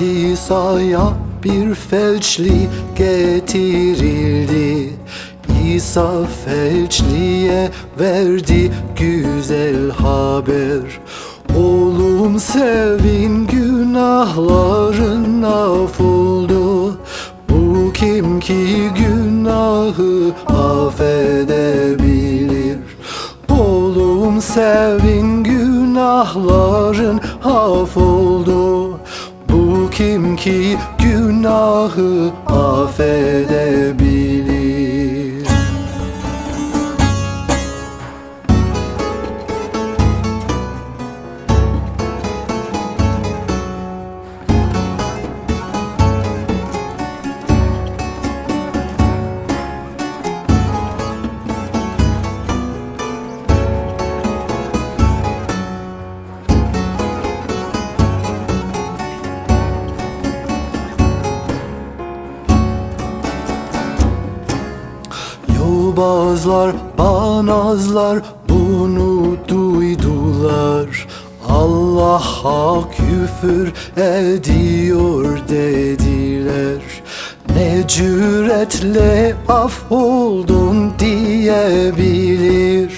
İsa'ya bir felçli getirildi. İsa felçliye verdi güzel haber. Oğlum sevin günahların affoldu. Bu kim ki günahı affedebilir? Oğlum sevin günahların affoldu. Bu kim ki günahı affedebilir Yobazlar, banazlar bunu duydular. Allah'a küfür ediyor dediler. Ne cüretle af oldun diyebilir.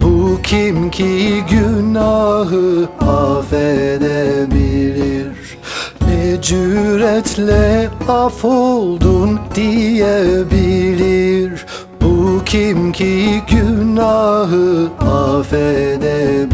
Bu kim ki günahı affedebilir? Ne cüretle af oldun diyebilir kim ki günahı affedebilir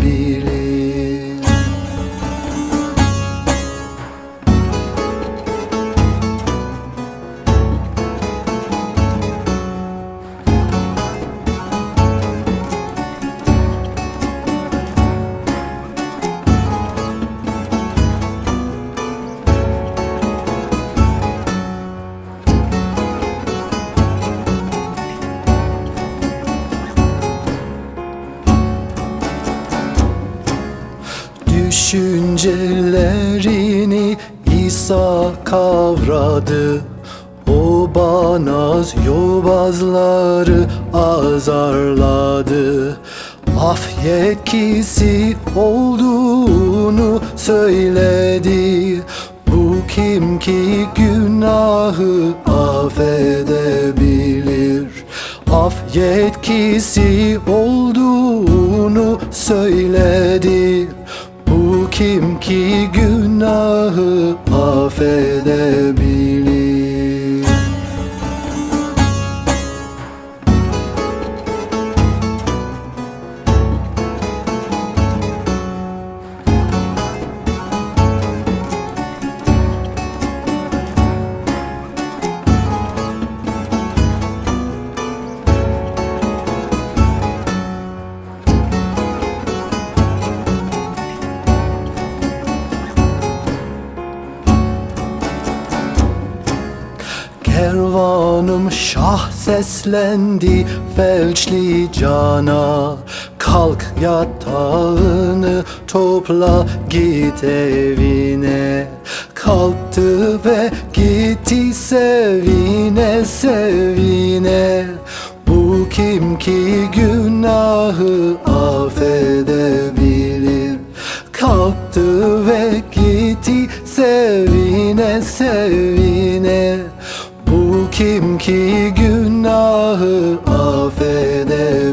Düşüncelerini İsa kavradı. O banaz yobazları azarladı. Af yetkisi olduğunu söyledi. Bu kim ki günahı affedebilir? Af yetkisi olduğunu söyledi kim ki günahı affedebilir Kervanım şah seslendi felçli cana. Kalk yatağını topla git evine. Kalktı ve gitti sevine sevine. Bu kim ki günahı affedebilir? Kalktı ve gitti sevine sevine ki günahı affedebilir.